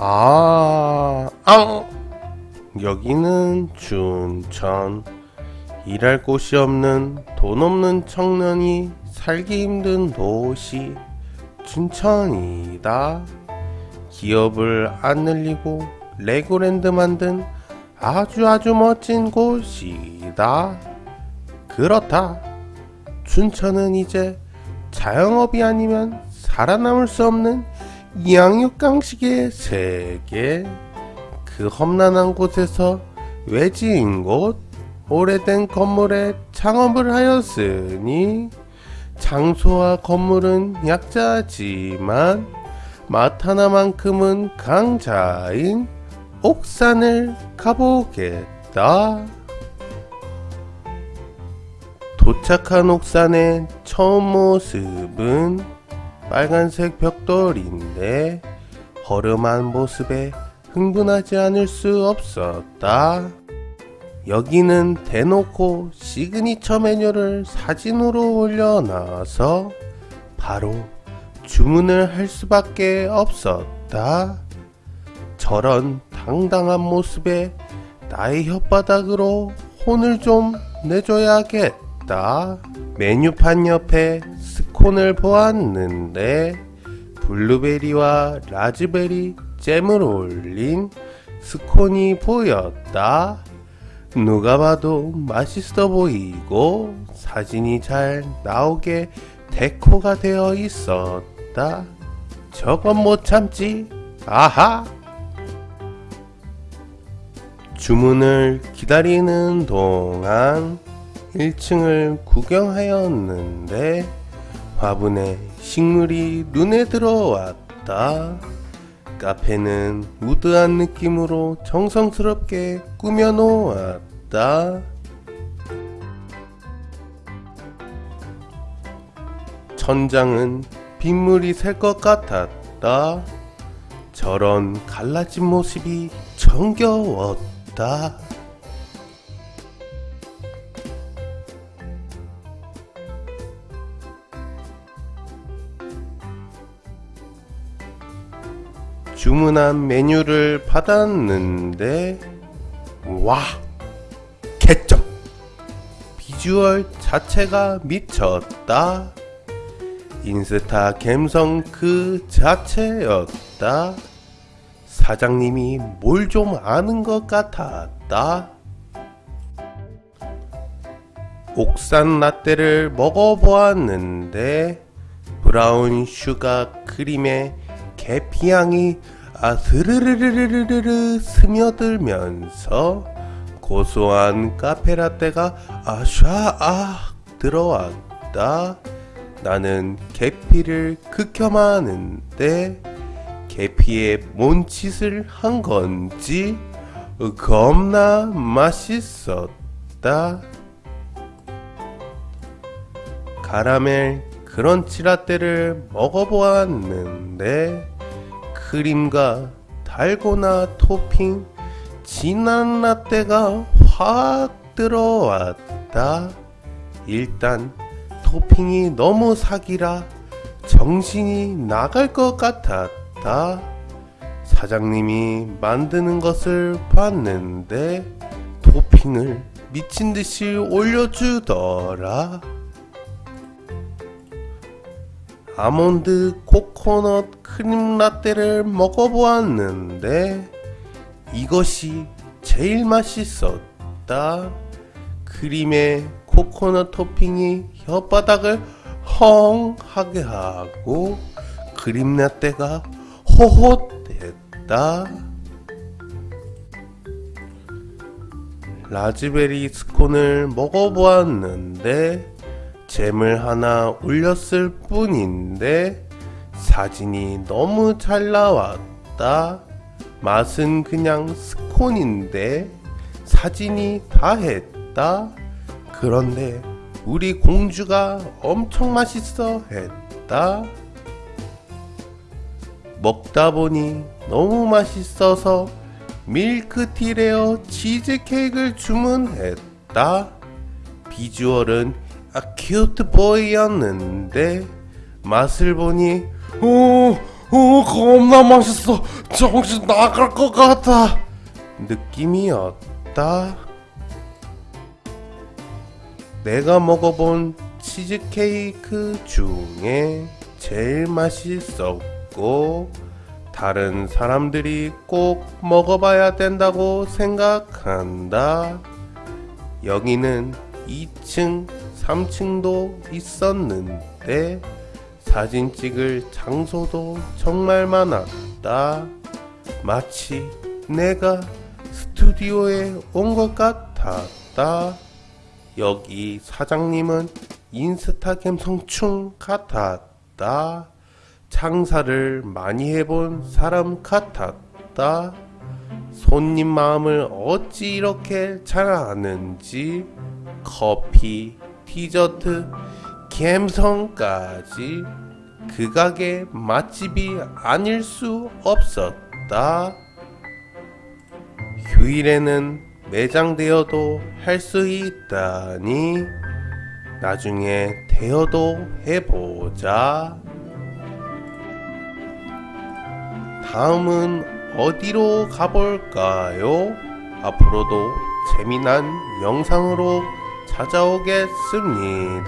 아, 아, 여기는 춘천. 일할 곳이 없는 돈 없는 청년이 살기 힘든 도시 춘천이다. 기업을 안 늘리고 레고랜드 만든 아주 아주 멋진 곳이다. 그렇다. 춘천은 이제 자영업이 아니면 살아남을 수 없는 양육강식의 세계. 그 험난한 곳에서 외지인 곳, 오래된 건물에 창업을 하였으니 장소와 건물은 약자지만 맛 하나만큼은 강자인 옥산을 가보겠다. 도착한 옥산의 처음 모습은 빨간색 벽돌인데 허름한 모습에 흥분하지 않을 수 없었다. 여기는 대놓고 시그니처 메뉴를 사진으로 올려놔서 바로 주문을 할 수밖에 없었다. 저런 당당한 모습에 나의 혓바닥으로 혼을 좀 내줘야겠다. 메뉴판 옆에 스콘을 보았는데 블루베리와 라즈베리 잼을 올린 스콘이 보였다. 누가 봐도 맛있어 보이고 사진이 잘 나오게 데코가 되어 있었다. 저건 못 참지. 아하! 주문을 기다리는 동안 1층을 구경하였는데 화분에 식물이 눈에 들어왔다. 카페는 우드한 느낌으로 정성스럽게 꾸며 놓았다. 천장은 빗물이 셀 것 같았다. 저런 갈라진 모습이 정겨웠다. 주문한 메뉴를 받았는데 와 개점 비주얼 자체가 미쳤다. 인스타 갬성 그 자체였다. 사장님이 뭘 좀 아는 것 같았다. 옥산 라떼를 먹어보았는데 brown sugar 크림에 계피향이 아스르르르르르르 스며들면서 고소한 카페라떼가 아샤아 들어왔다. 나는 계피를 극혐하는데 계피에 뭔 짓을 한 건지 겁나 맛있었다. 카라멜 크런치 라떼를 먹어보았는데 크림과 달고나 토핑 진한 라떼가 확 들어왔다. 일단 토핑이 너무 사기라 정신이 나갈 것 같았다. 사장님이 만드는 것을 봤는데 토핑을 미친 듯이 올려주더라. 아몬드 코코넛 크림 라떼를 먹어보았는데 이것이 제일 맛있었다. 크림에 코코넛 토핑이 혓바닥을 헝 하게 하고 크림 라떼가 호호했다. 라즈베리 스콘을 먹어보았는데 잼을 하나 올렸을 뿐인데 사진이 너무 잘 나왔다. 맛은 그냥 스콘인데 사진이 다 했다. 그런데 우리 공주가 엄청 맛있어 했다. 먹다 보니 너무 맛있어서 밀크티레어 치즈케이크를 주문했다. 비주얼은 아 큐트 보이였는데 맛을 보니 오어 겁나 맛있어. 정신 나갈 것 같아. 느낌이었다. 내가 먹어본 치즈케이크 중에 제일 맛있었고 다른 사람들이 꼭 먹어봐야 된다고 생각한다. 여기는 2층, 3층도 있었는데 사진 찍을 장소도 정말 많았다. 마치 내가 스튜디오에 온 것 같았다. 여기 사장님은 인스타 감성충 같았다. 장사를 많이 해본 사람 같았다. 손님 마음을 어찌 이렇게 잘 아는지 커피, 디저트, 감성까지 그 가게 맛집이 아닐 수 없었다. 휴일에는 매장 대여도 할 수 있다니 나중에 대여도 해보자. 다음은 어디로 가볼까요? 앞으로도 재미난 영상으로 찾아오겠습니다.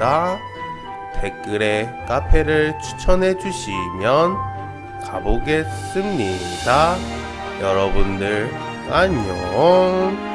댓글에 카페를 추천해 주시면 가보겠습니다. 여러분들 안녕.